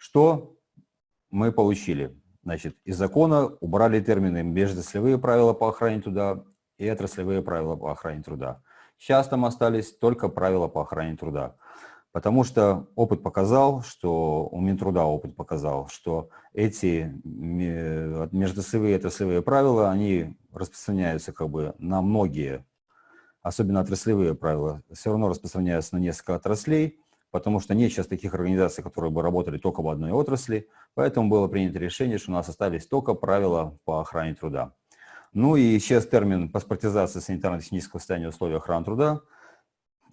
Что мы получили? Значит, из закона убрали термины межотраслевые правила по охране труда и отраслевые правила по охране труда. Сейчас там остались только правила по охране труда. Потому что опыт показал, что у Минтруда опыт показал, что эти межотраслевые и отраслевые правила, они распространяются как бы на многие, особенно отраслевые правила, все равно распространяются на несколько отраслей, потому что нет сейчас таких организаций, которые бы работали только в одной отрасли, поэтому было принято решение, что у нас остались только правила по охране труда. Ну и исчез термин паспортизация санитарно-технического состояния условий охраны труда.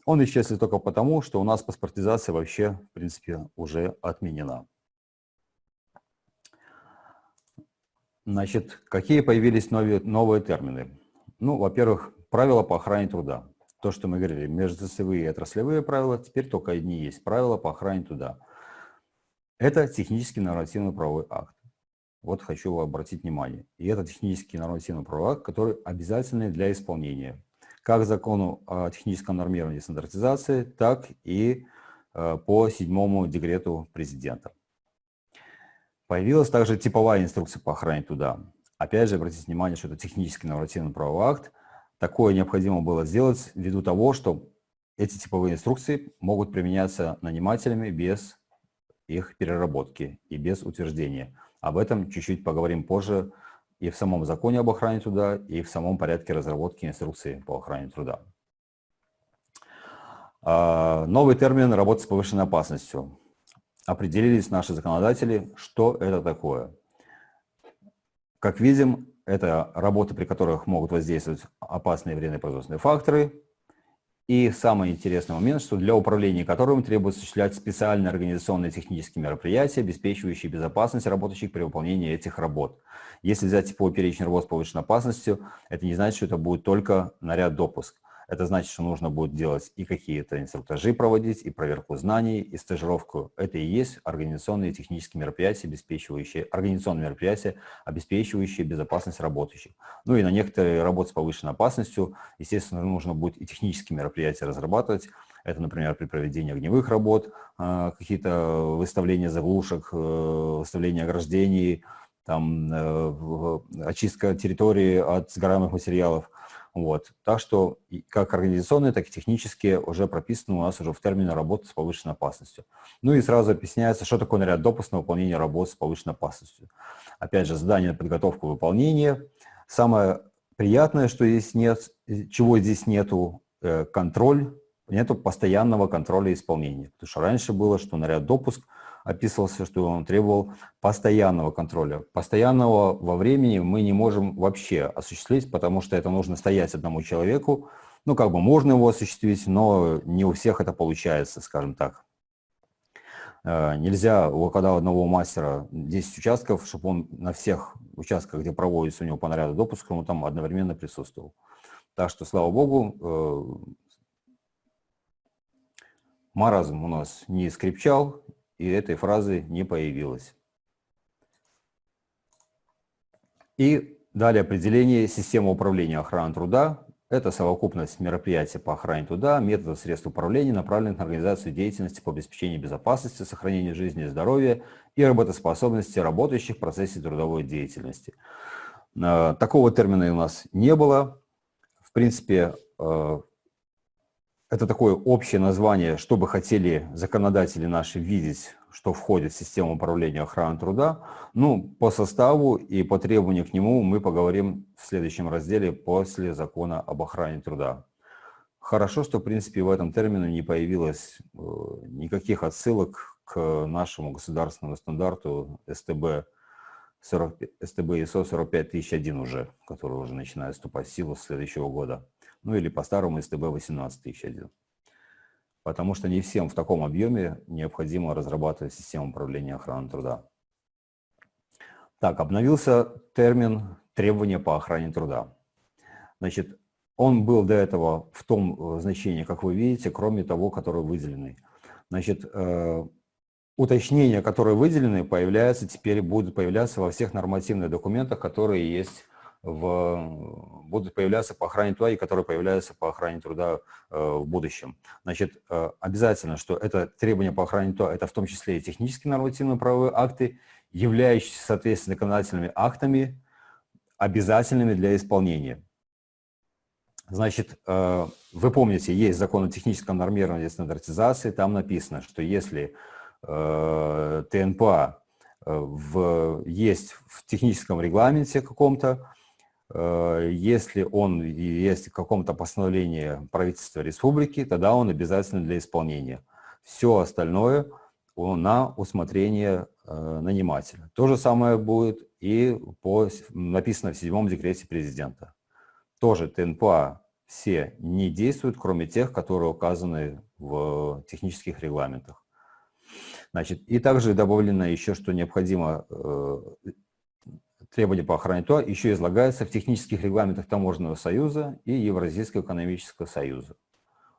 Он исчез только потому, что у нас паспортизация вообще, в принципе, уже отменена. Значит, какие появились новые, новые термины? Ну, во-первых, правила по охране труда то, что мы говорили, межотраслевые и отраслевые правила, теперь только одни есть правила по охране труда. Это технический нормативный правовой акт. Вот хочу обратить внимание. И это технический нормативный правовой акт, который обязательный для исполнения. Как закону о техническом нормировании и стандартизации, так и э, по седьмому декрету президента. Появилась также типовая инструкция по охране труда. Опять же, обратите внимание, что это технический нормативный правовой акт, Такое необходимо было сделать ввиду того, что эти типовые инструкции могут применяться нанимателями без их переработки и без утверждения. Об этом чуть-чуть поговорим позже и в самом законе об охране труда, и в самом порядке разработки инструкции по охране труда. А, новый термин «работа с повышенной опасностью». Определились наши законодатели, что это такое. Как видим, это работы, при которых могут воздействовать опасные вредные производственные факторы. И самый интересный момент, что для управления которым требуется осуществлять специальные организационные технические мероприятия, обеспечивающие безопасность работающих при выполнении этих работ. Если взять типовой перечень работ с повышенной опасностью, это не значит, что это будет только наряд допуск. Это значит, что нужно будет делать и какие-то инструктажи проводить, и проверку знаний, и стажировку. Это и есть организационные технические мероприятия, обеспечивающие, организационные мероприятия, обеспечивающие безопасность работающих. Ну и на некоторые работы с повышенной опасностью, естественно, нужно будет и технические мероприятия разрабатывать. Это, например, при проведении огневых работ, а, какие-то выставления заглушек, э, выставления ограждений, там, э, очистка территории от сгораемых материалов – вот. Так что как организационные, так и технические уже прописаны у нас уже в термине работы с повышенной опасностью. Ну и сразу объясняется, что такое наряд допуск на выполнение работы с повышенной опасностью. Опять же, задание на подготовку выполнения. Самое приятное, что здесь нет, чего здесь нету, э, контроль, нету постоянного контроля исполнения. Потому что раньше было, что наряд допуск – описывался, что он требовал постоянного контроля. Постоянного во времени мы не можем вообще осуществить, потому что это нужно стоять одному человеку. Ну, как бы можно его осуществить, но не у всех это получается, скажем так. Э, нельзя, когда у одного мастера 10 участков, чтобы он на всех участках, где проводится у него по наряду допуска, он там одновременно присутствовал. Так что, слава богу, э, маразм у нас не скрипчал, и этой фразы не появилось. И далее определение системы управления охраной труда. Это совокупность мероприятий по охране труда, методов средств управления, направленных на организацию деятельности по обеспечению безопасности, сохранению жизни и здоровья и работоспособности работающих в процессе трудовой деятельности. Э, такого термина у нас не было. В принципе, э, это такое общее название, что бы хотели законодатели наши видеть, что входит в систему управления охраной труда. Ну, по составу и по требованию к нему мы поговорим в следующем разделе после закона об охране труда. Хорошо, что, в принципе, в этом термине не появилось э, никаких отсылок к нашему государственному стандарту СТБ, 40, СТБ ИСО 45001 уже, который уже начинает вступать в силу с следующего года ну или по-старому СТБ 18001. Потому что не всем в таком объеме необходимо разрабатывать систему управления охраной труда. Так, обновился термин требования по охране труда. Значит, он был до этого в том э, значении, как вы видите, кроме того, который выделенный. Значит, э, уточнения, которые выделены, появляются, теперь будут появляться во всех нормативных документах, которые есть в, будут появляться по охране труда и которые появляются по охране труда э, в будущем. Значит, э, обязательно, что это требования по охране труда, это в том числе и технические нормативные правовые акты, являющиеся, соответственно, законодательными актами, обязательными для исполнения. Значит, э, вы помните, есть закон о техническом нормировании и стандартизации, там написано, что если ТНПА в, есть в техническом регламенте каком-то, если он есть в каком-то постановлении правительства республики, тогда он обязательно для исполнения. Все остальное на усмотрение нанимателя. То же самое будет и по, написано в седьмом декрете президента тоже ТНПА все не действуют, кроме тех, которые указаны в технических регламентах. Значит, и также добавлено еще, что необходимо э, требования по охране ТОА еще излагаются в технических регламентах Таможенного союза и Евразийского экономического союза.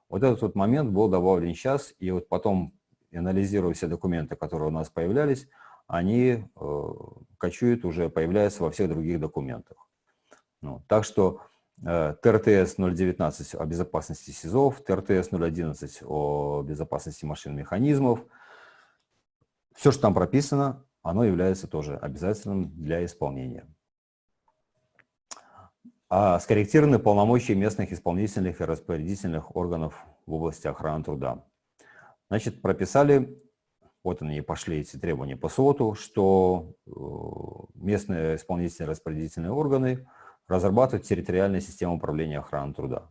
Вот этот вот момент был добавлен сейчас, и вот потом, анализируя все документы, которые у нас появлялись, они э, кочуют уже, появляются во всех других документах. Ну, так что Э, ТРТС 019 о безопасности СИЗОВ, ТРТС 011 о безопасности машин и механизмов. Все, что там прописано, оно является тоже обязательным для исполнения. А скорректированы полномочия местных исполнительных и распорядительных органов в области охраны труда. Значит, прописали, вот они пошли эти требования по СОТу, что э, местные исполнительные и распорядительные органы – разрабатывать территориальные системы управления охраной труда.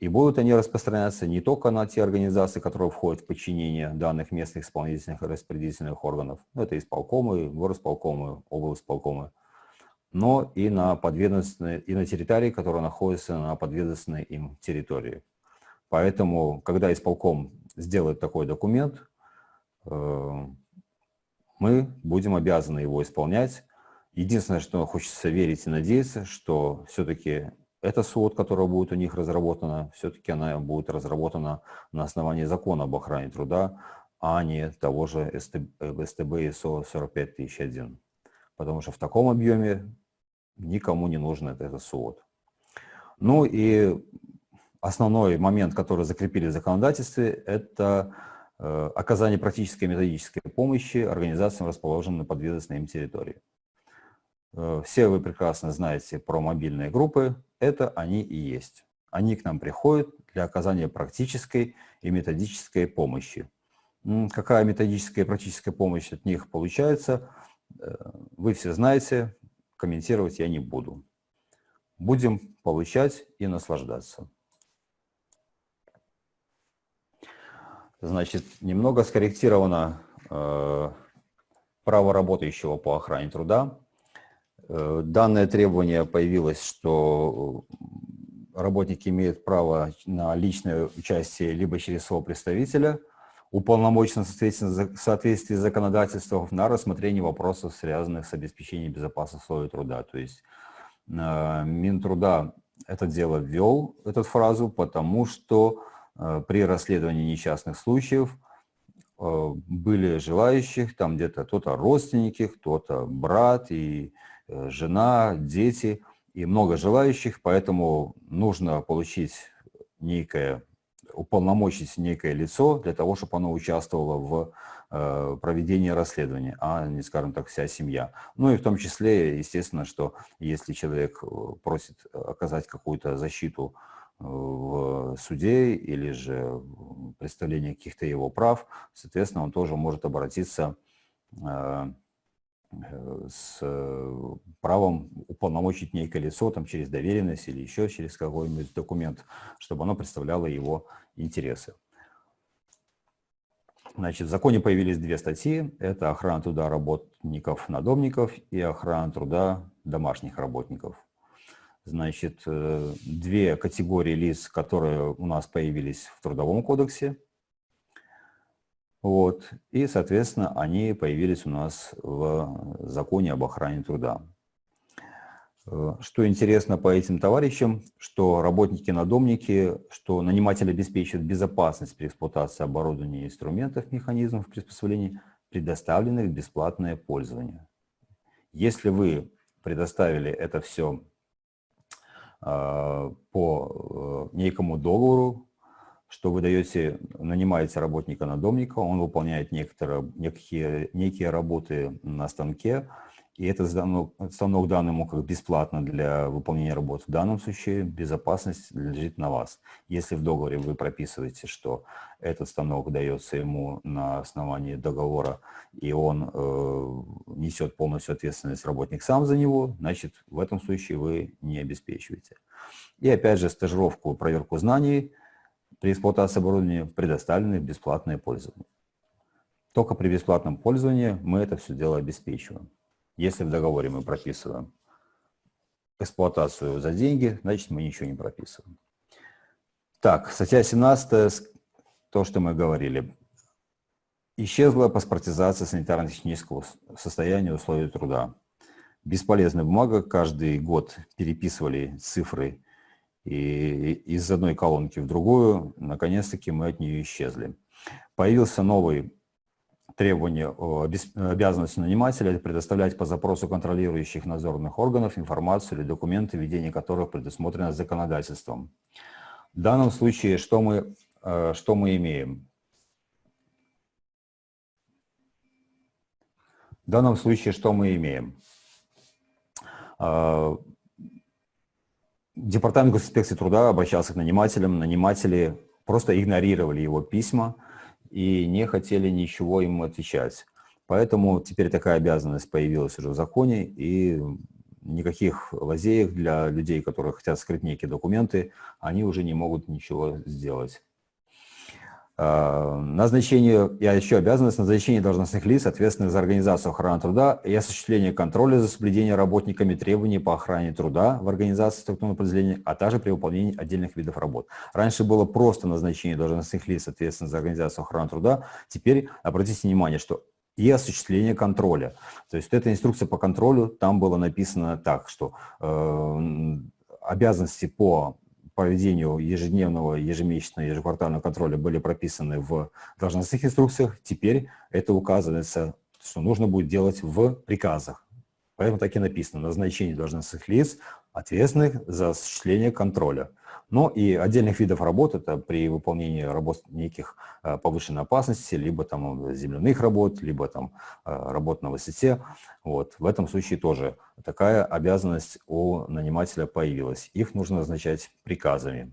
И будут они распространяться не только на те организации, которые входят в подчинение данных местных исполнительных и распределительных органов, ну, это исполкомы, горосполкомы, облсполкомы, но и на, подведомственные, и на территории, которые находятся на подведомственной им территории. Поэтому, когда исполком сделает такой документ, э, мы будем обязаны его исполнять, Единственное, что хочется верить и надеяться, что все-таки эта СОД, которая будет у них разработана, все-таки она будет разработана на основании закона об охране труда, а не того же СТБ ИСО 45001. Потому что в таком объеме никому не нужен этот СОД. Ну и основной момент, который закрепили в законодательстве, это э, оказание практической и методической помощи организациям, расположенным на подведомственной им территории. Э, все вы прекрасно знаете про мобильные группы, это они и есть. Они к нам приходят для оказания практической и методической помощи. Какая методическая и практическая помощь от них получается, э, вы все знаете, комментировать я не буду. Будем получать и наслаждаться. Значит, немного скорректировано э, право работающего по охране труда. Э, данное требование появилось, что работники имеют право на личное участие либо через своего представителя, уполномоченного в соответствии с законодательством на рассмотрение вопросов, связанных с обеспечением безопасных условий труда. То есть э, Минтруда это дело ввел, эту фразу, потому что э, при расследовании несчастных случаев были желающих, там где-то кто-то родственники, кто-то брат и Э, жена, дети и много желающих, поэтому нужно получить некое, уполномочить некое лицо для того, чтобы оно участвовало в э, проведении расследования, а не, скажем так, вся семья. Ну и в том числе, естественно, что если человек э, просит оказать какую-то защиту в суде или же представление каких-то его прав, соответственно, он тоже может обратиться Э, с э, правом уполномочить некое лицо там, через доверенность или еще через какой-нибудь документ, чтобы оно представляло его интересы. Значит, в законе появились две статьи. Это охрана труда работников-надомников и охрана труда домашних работников. Значит, э, две категории лиц, которые у нас появились в Трудовом кодексе – вот. И, соответственно, они появились у нас в законе об охране труда. Э, что интересно по этим товарищам, что работники-надомники, что наниматель обеспечивает безопасность при эксплуатации оборудования, инструментов, механизмов приспособлений, предоставленных в бесплатное пользование. Если вы предоставили это все по некому договору, что вы даете, нанимаете работника-надомника, он выполняет некоторые, некие, некие работы на станке, и этот станок, станок дан ему как бесплатно для выполнения работы. В данном случае безопасность лежит на вас. Если в договоре вы прописываете, что этот станок дается ему на основании договора, и он э, несет полностью ответственность, работник сам за него, значит, в этом случае вы не обеспечиваете. И опять же, стажировку, проверку знаний – при эксплуатации оборудования предоставлены в бесплатное пользование. Только при бесплатном пользовании мы это все дело обеспечиваем. Если в договоре мы прописываем эксплуатацию за деньги, значит мы ничего не прописываем. Так, статья 17, то, что мы говорили. Исчезла паспортизация санитарно-технического состояния условий труда. Бесполезная бумага, каждый год переписывали цифры и из одной колонки в другую, наконец-таки мы от нее исчезли. Появился новый требование, обязанность нанимателя предоставлять по запросу контролирующих надзорных органов информацию или документы, ведение которых предусмотрено законодательством. В данном случае что мы, э, что мы имеем? В данном случае что мы имеем? Департамент госинспекции труда обращался к нанимателям, наниматели просто игнорировали его письма и не хотели ничего ему отвечать. Поэтому теперь такая обязанность появилась уже в законе, и никаких лазеек для людей, которые хотят скрыть некие документы, они уже не могут ничего сделать. А, назначение, я еще обязанность назначения должностных лиц, ответственных за организацию охраны труда и осуществление контроля за соблюдением работниками требований по охране труда в организации структурного подразделения, а также при выполнении отдельных видов работ. Раньше было просто назначение должностных лиц, ответственных за организацию охраны труда. Теперь обратите внимание, что и осуществление контроля. То есть эта инструкция по контролю, там было написано так, что э, обязанности по проведению ежедневного, ежемесячного, ежеквартального контроля были прописаны в должностных инструкциях, теперь это указывается, что нужно будет делать в приказах. Поэтому так и написано, назначение должностных лиц, ответственных за осуществление контроля. Но и отдельных видов работ, это при выполнении работ неких э, повышенной опасности, либо там земляных работ, либо там э, работ на высоте. Вот. В этом случае тоже такая обязанность у нанимателя появилась. Их нужно назначать приказами.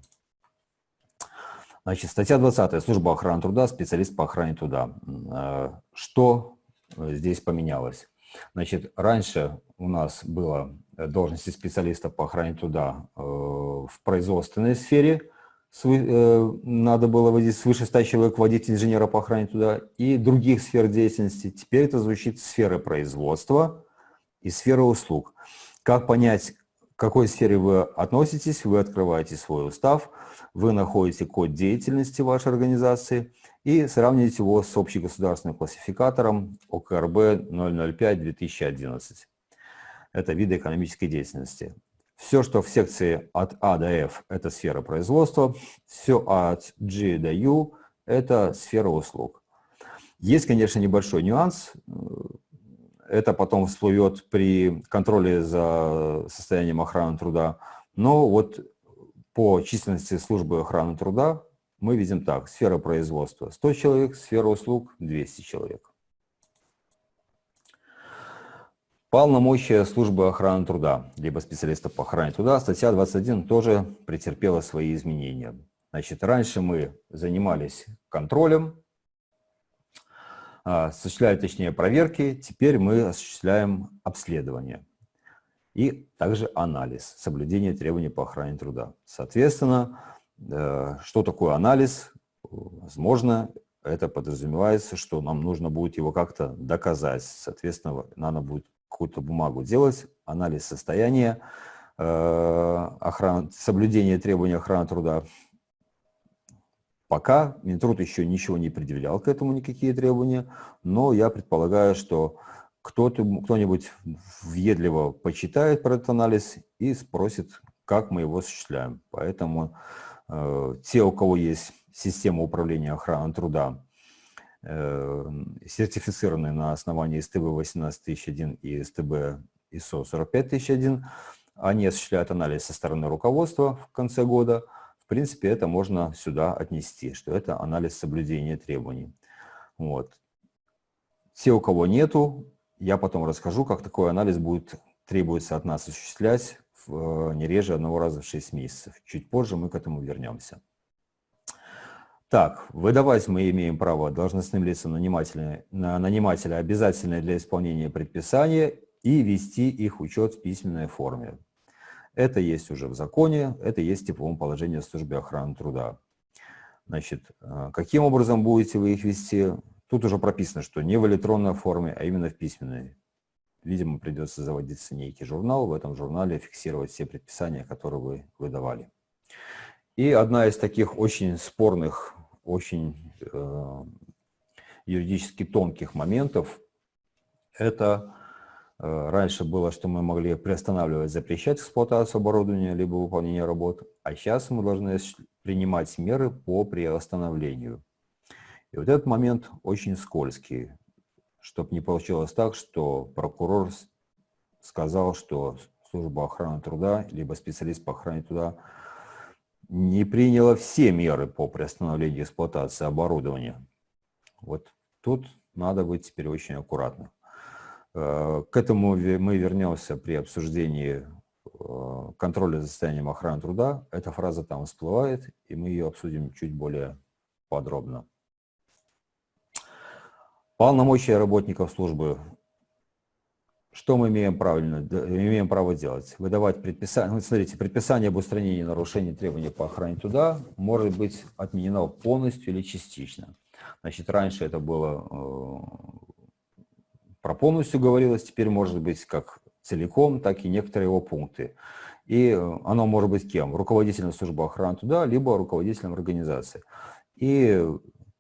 Значит, статья 20. Служба охраны труда, специалист по охране труда. Э, что здесь поменялось? Значит, раньше у нас было Э, должности специалиста по охране труда э, в производственной сфере, э, надо было вводить свыше 100 человек, вводить инженера по охране труда и других сфер деятельности. Теперь это звучит сферы производства и сферы услуг. Как понять, к какой сфере вы относитесь? Вы открываете свой устав, вы находите код деятельности вашей организации и сравниваете его с общегосударственным классификатором ОКРБ 005-2011 это виды экономической деятельности. Все, что в секции от А до F – это сфера производства, все от G до U – это сфера услуг. Есть, конечно, небольшой нюанс. Это потом всплывет при контроле за состоянием охраны труда. Но вот по численности службы охраны труда мы видим так. Сфера производства – 100 человек, сфера услуг – 200 человек. Полномочия службы охраны труда, либо специалистов по охране труда, статья 21 тоже претерпела свои изменения. Значит, раньше мы занимались контролем, а, осуществляли, точнее, проверки, теперь мы осуществляем обследование и также анализ, соблюдение требований по охране труда. Соответственно, что такое анализ? Возможно, это подразумевается, что нам нужно будет его как-то доказать. Соответственно, надо будет какую-то бумагу делать, анализ состояния, э, охраны, соблюдение требований охраны труда. Пока Минтруд еще ничего не предъявлял к этому никакие требования, но я предполагаю, что кто-нибудь въедливо почитает про этот анализ и спросит, как мы его осуществляем. Поэтому э, те, у кого есть система управления охраной труда, Э, сертифицированные на основании СТБ 18001 и СТБ ISO 45001, они осуществляют анализ со стороны руководства в конце года, в принципе, это можно сюда отнести, что это анализ соблюдения требований. Вот. Те, у кого нету, я потом расскажу, как такой анализ будет требуется от нас осуществлять не реже одного раза в 6 месяцев. Чуть позже мы к этому вернемся. Так, выдавать мы имеем право должностным лицам нанимателя, нанимателя обязательное для исполнения предписания и вести их учет в письменной форме. Это есть уже в законе, это есть в типовом положении службы охраны труда. Значит, э, каким образом будете вы их вести? Тут уже прописано, что не в электронной форме, а именно в письменной. Видимо, придется заводиться некий журнал, в этом журнале фиксировать все предписания, которые вы выдавали. И одна из таких очень спорных, очень э, юридически тонких моментов, это э, раньше было, что мы могли приостанавливать, запрещать эксплуатацию оборудования, либо выполнение работ, а сейчас мы должны принимать меры по приостановлению. И вот этот момент очень скользкий, чтобы не получилось так, что прокурор сказал, что служба охраны труда, либо специалист по охране труда не приняла все меры по приостановлению эксплуатации оборудования. Вот тут надо быть теперь очень аккуратным. Э, к этому мы вернемся при обсуждении э, контроля за состоянием охраны труда. Эта фраза там всплывает, и мы ее обсудим чуть более подробно. Полномочия работников службы что мы имеем, правильно, имеем право делать? Выдавать предписание. Ну, смотрите, предписание об устранении нарушений требований по охране труда может быть отменено полностью или частично. Значит, раньше это было э, про полностью говорилось, теперь может быть как целиком, так и некоторые его пункты. И оно может быть кем? Руководителем службы охраны труда, либо руководителем организации. И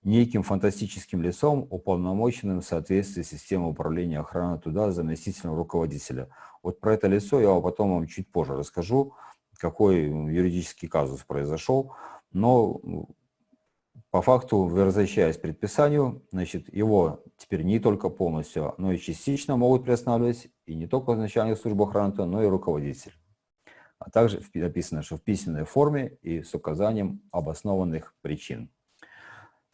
неким фантастическим лицом, уполномоченным в соответствии с системой управления охраны туда заместителем руководителя. Вот про это лицо я потом вам чуть позже расскажу, какой юридический казус произошел. Но по факту, возвращаясь к предписанию, значит, его теперь не только полностью, но и частично могут приостанавливать и не только начальник службы охраны, но и руководитель. А также написано, что в письменной форме и с указанием обоснованных причин.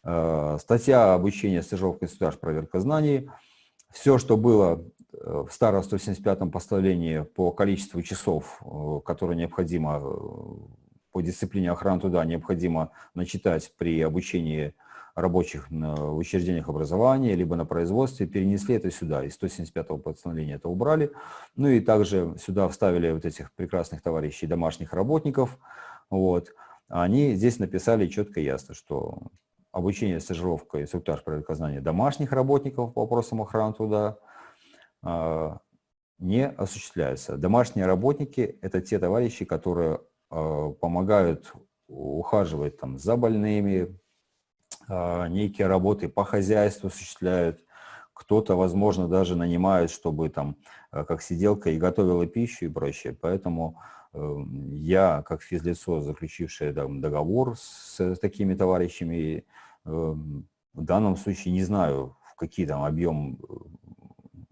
Э, статья обучения, стажировка, инструктаж, проверка знаний. Все, что было э, в старом 175-м постановлении по количеству часов, э, которые необходимо по дисциплине охраны труда необходимо начитать при обучении рабочих в учреждениях образования, либо на производстве, перенесли это сюда. Из 175-го постановления это убрали. Ну и также сюда вставили вот этих прекрасных товарищей, домашних работников. Вот. Они здесь написали четко и ясно, что обучение, стажировка, инструктаж проверка знаний домашних работников по вопросам охраны труда а, не осуществляется. Домашние работники – это те товарищи, которые а, помогают ухаживать там, за больными, а, некие работы по хозяйству осуществляют, кто-то, возможно, даже нанимает, чтобы там, как сиделка и готовила пищу и прочее. Поэтому эм, я, как физлицо, заключившее там, договор с такими товарищами, в данном случае не знаю, в какие там объем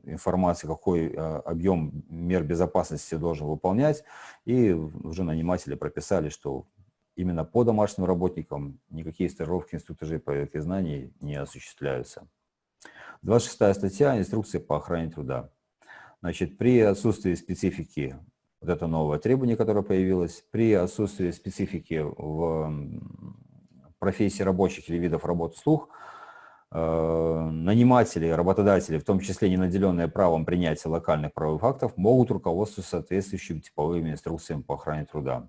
э, информации, какой а, объем мер безопасности должен выполнять. И уже наниматели прописали, что именно по домашним работникам никакие стажировки инструктажей проверки знаний не осуществляются. 26 статья «Инструкция по охране труда». Значит, при отсутствии специфики, вот это новое требование, которое появилось, при отсутствии специфики в профессий рабочих или видов работы слух, э, наниматели, работодатели, в том числе не наделенные правом принятия локальных правовых актов, могут руководствоваться соответствующими типовыми инструкциями по охране труда.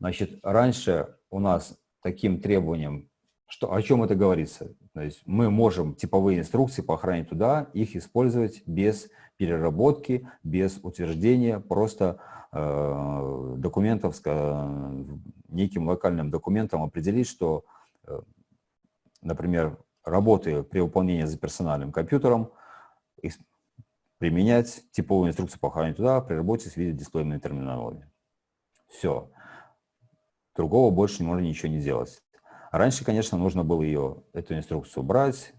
Значит, раньше у нас таким требованием, что, о чем это говорится? То есть мы можем типовые инструкции по охране труда, их использовать без переработки, без утверждения, просто Э, документов, неким локальным документом определить, что, э, например, работы при выполнении за персональным компьютером применять типовую инструкцию по охране туда при работе с видеодисплейной терминологией. Все. Другого больше можно ничего не делать. Раньше, конечно, нужно было ее, эту инструкцию брать,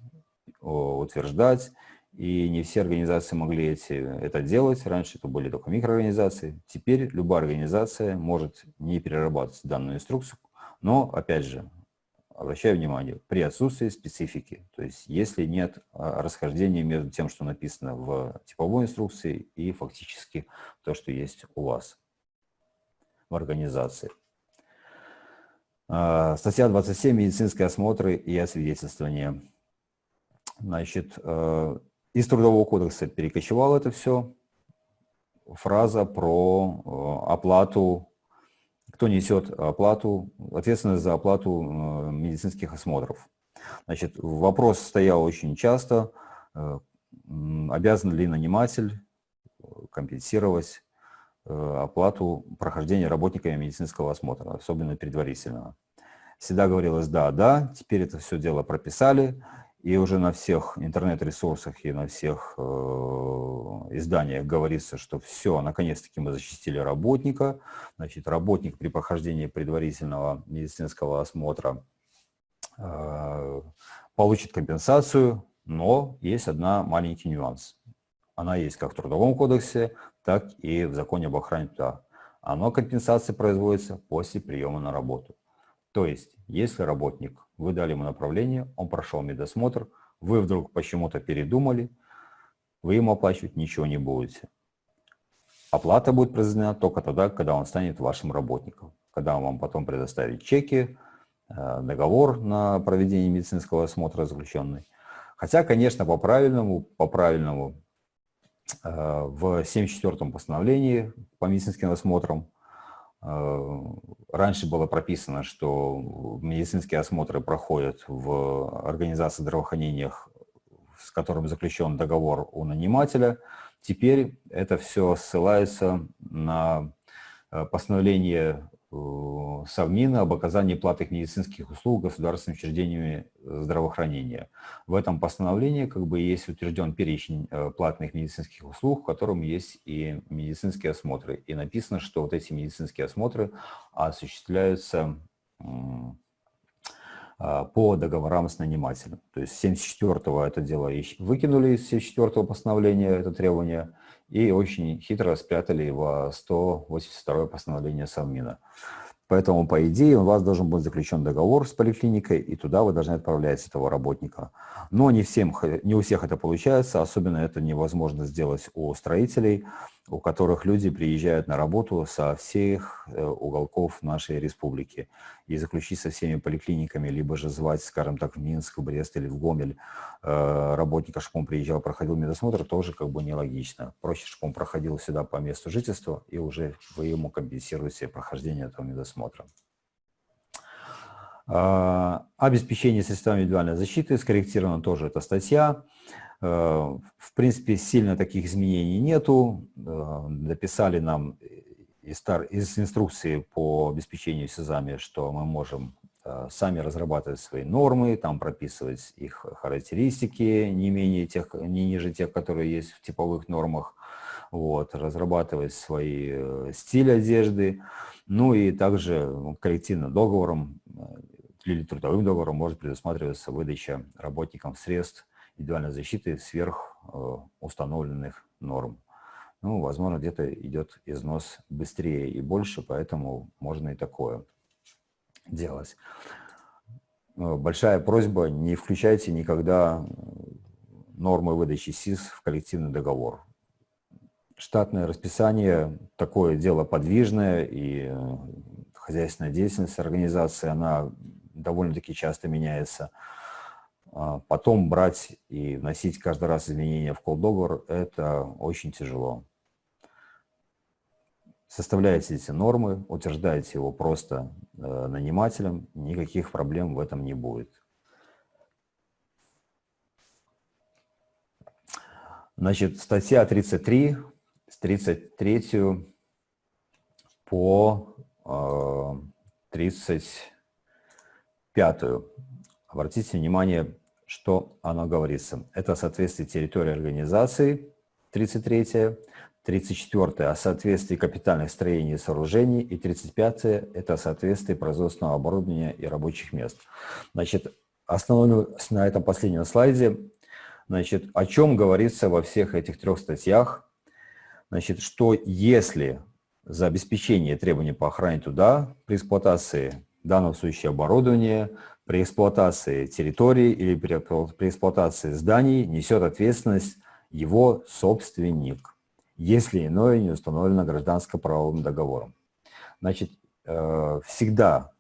утверждать, и не все организации могли эти, это делать. Раньше это были только микроорганизации. Теперь любая организация может не перерабатывать данную инструкцию, но, опять же, обращаю внимание, при отсутствии специфики, то есть если нет а, расхождения между тем, что написано в типовой инструкции и фактически то, что есть у вас в организации. А, статья 27 «Медицинские осмотры и освидетельствование». Значит, э, из Трудового кодекса перекочевал это все. Фраза про э, оплату, кто несет оплату, ответственность за оплату э, медицинских осмотров. Значит, вопрос стоял очень часто, обязан ли наниматель компенсировать оплату прохождения работниками медицинского осмотра, особенно предварительного. Всегда говорилось «да, да», теперь это все дело прописали, и уже на всех интернет-ресурсах и на всех э, изданиях говорится, что все, наконец-таки мы защитили работника. Значит, работник при прохождении предварительного медицинского осмотра э, получит компенсацию, но есть одна маленький нюанс. Она есть как в Трудовом кодексе, так и в законе об охране труда. Оно компенсация производится после приема на работу. То есть, если работник, вы дали ему направление, он прошел медосмотр, вы вдруг почему-то передумали, вы ему оплачивать ничего не будете. Оплата будет произведена только тогда, когда он станет вашим работником. Когда он вам потом предоставит чеки, э, договор на проведение медицинского осмотра заключенный. Хотя, конечно, по правильному, по правильному э, в 74-м постановлении по медицинским осмотрам раньше было прописано, что медицинские осмотры проходят в организации здравоохранения, с которым заключен договор у нанимателя. Теперь это все ссылается на э, постановление Э, Совмина об оказании платных медицинских услуг государственными учреждениями э, здравоохранения. В этом постановлении как бы есть утвержден перечень э, платных медицинских услуг, в котором есть и медицинские осмотры. И написано, что вот эти медицинские осмотры осуществляются по договорам с нанимателем. То есть 74-го это дело выкинули из 74-го постановления, это требование, и очень хитро спрятали его 182 постановление Совмина. Поэтому, по идее, у вас должен быть заключен договор с поликлиникой, и туда вы должны отправлять этого работника. Но не, всем, не у всех это получается, особенно это невозможно сделать у строителей, у которых люди приезжают на работу со всех э, уголков нашей республики. И заключить со всеми поликлиниками, либо же звать, скажем так, в Минск, в Брест или в Гомель э, работника, он приезжал, проходил медосмотр, тоже как бы нелогично. Проще, он проходил сюда по месту жительства, и уже вы ему компенсируете прохождение этого медосмотра. А, обеспечение средствами индивидуальной защиты, скорректирована тоже эта статья. Э, в принципе, сильно таких изменений нету. Э, написали нам из, инструкции по обеспечению СИЗАМи, что мы можем э, сами разрабатывать свои нормы, там прописывать их характеристики, не, менее тех, не ниже тех, которые есть в типовых нормах, вот, разрабатывать свои стили одежды, ну и также коллективным договором или трудовым договором может предусматриваться выдача работникам средств индивидуальной защиты сверх э, установленных норм. Ну, возможно, где-то идет износ быстрее и больше, поэтому можно и такое делать. Э, большая просьба, не включайте никогда нормы выдачи СИС в коллективный договор. Штатное расписание, такое дело подвижное, и э, хозяйственная деятельность организации, она довольно-таки часто меняется. А, потом брать и вносить каждый раз изменения в колл-договор – это очень тяжело. Составляете эти нормы, утверждаете его просто э, нанимателем, никаких проблем в этом не будет. Значит, статья 33, с 33 по э, 30, пятую. Обратите внимание, что оно говорится. Это соответствие территории организации, 33 34 о соответствии капитальных строений и сооружений, и 35 это соответствие производственного оборудования и рабочих мест. Значит, остановлюсь на этом последнем слайде. Значит, о чем говорится во всех этих трех статьях? Значит, что если за обеспечение требований по охране туда при эксплуатации данного случая оборудования, при эксплуатации территории или при, при эксплуатации зданий несет ответственность его собственник, если иное не установлено гражданско-правовым договором. Значит, э, всегда,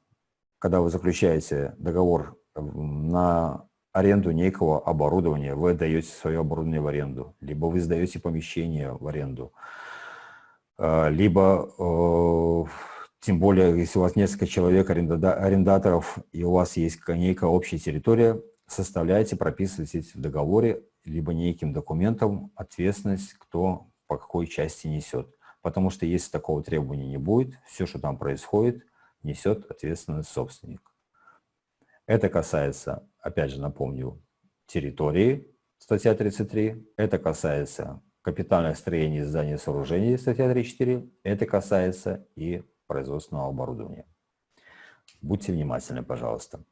когда вы заключаете договор на аренду некого оборудования, вы отдаете свое оборудование в аренду, либо вы сдаете помещение в аренду, э, либо, э, тем более, если у вас несколько человек, арендаторов, и у вас есть некая общая территория, составляйте, прописывайте в договоре, либо неким документом ответственность, кто по какой части несет. Потому что если такого требования не будет, все, что там происходит, несет ответственность собственник. Это касается, опять же напомню, территории, статья 33. Это касается капитальных строений, зданий и сооружений, статья 34. Это касается и производственного оборудования. Будьте внимательны, пожалуйста.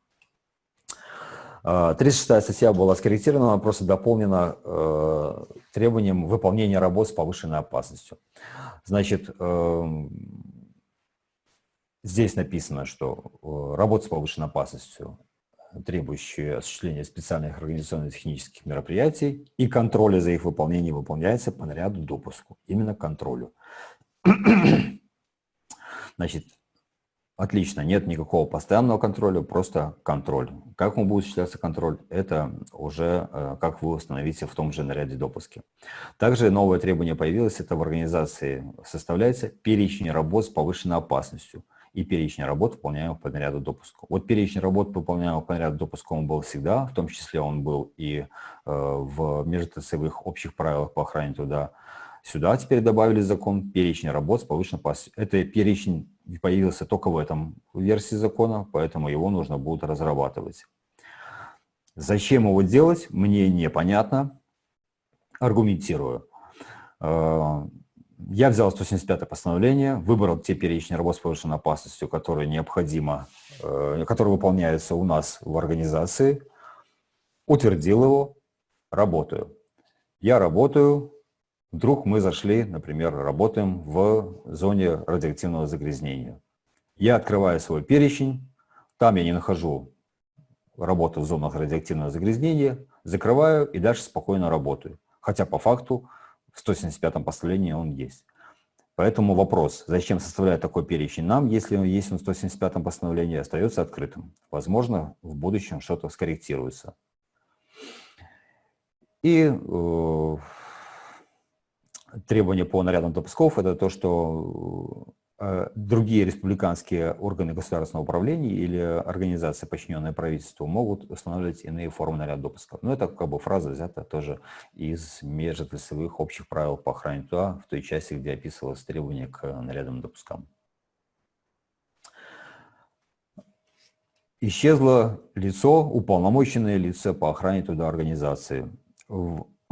36 а, статья была скорректирована, просто дополнена э, требованием выполнения работ с повышенной опасностью. Значит, э, Здесь написано, что э, работа с повышенной опасностью, требующая осуществления специальных организационно-технических мероприятий и контроля за их выполнением выполняется по наряду допуску, именно контролю. Значит, отлично, нет никакого постоянного контроля, просто контроль. Как он будет осуществляться контроль, это уже э, как вы установите в том же наряде допуски. Также новое требование появилось, это в организации составляется перечень работ с повышенной опасностью и перечень работ, выполняемых по наряду допуска. Вот перечень работ, выполняемых по наряду допуска, он был всегда, в том числе он был и э, в межотраслевых общих правилах по охране труда. Сюда теперь добавили закон перечень работ с повышенной опасностью. Это перечень появился только в этом версии закона, поэтому его нужно будет разрабатывать. Зачем его делать, мне непонятно. Аргументирую. Э, я взял 175 постановление, выбрал те перечни работ с повышенной опасностью, которые необходимо, э, которые выполняются у нас в организации, утвердил его, работаю. Я работаю, вдруг мы зашли, например, работаем в зоне радиоактивного загрязнения. Я открываю свой перечень, там я не нахожу работу в зонах радиоактивного загрязнения, закрываю и дальше спокойно работаю. Хотя по факту в 175 постановлении он есть. Поэтому вопрос, зачем составлять такой перечень нам, если он есть в 175 постановлении, остается открытым. Возможно, в будущем что-то скорректируется. И требования по нарядам допусков – это то, что Э, другие республиканские органы государственного управления или организации, подчиненные правительству, могут устанавливать иные формы наряда допуска. Но это как бы фраза взята тоже из межотраслевых общих правил по охране труда в той части, где описывалось требование к нарядам допускам. Исчезло лицо, уполномоченное лицо по охране труда организации.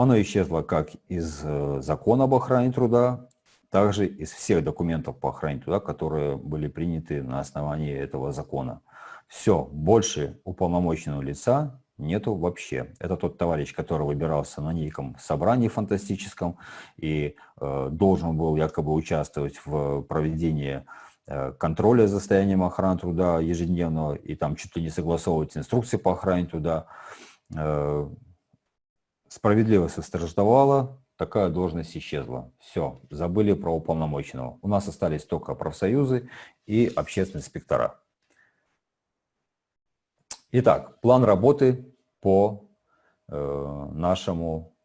Оно исчезло как из э, закона об охране труда, также из всех документов по охране труда, которые были приняты на основании этого закона. Все, больше уполномоченного лица нету вообще. Это тот товарищ, который выбирался на неком собрании фантастическом и э, должен был якобы участвовать в проведении э, контроля за состоянием охраны труда ежедневного и там чуть ли не согласовывать инструкции по охране труда. Э, справедливость восторжествовала, такая должность исчезла. Все, забыли про уполномоченного. У нас остались только профсоюзы и общественные инспектора. Итак, план работы по э, нашему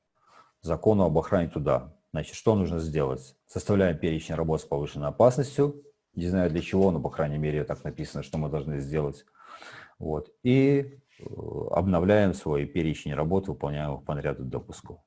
закону об охране труда. Значит, что нужно сделать? Составляем перечень работ с повышенной опасностью. Не знаю для чего, но, по крайней мере, так написано, что мы должны сделать. Вот. И обновляем свой перечень работ, выполняемых по наряду допуску.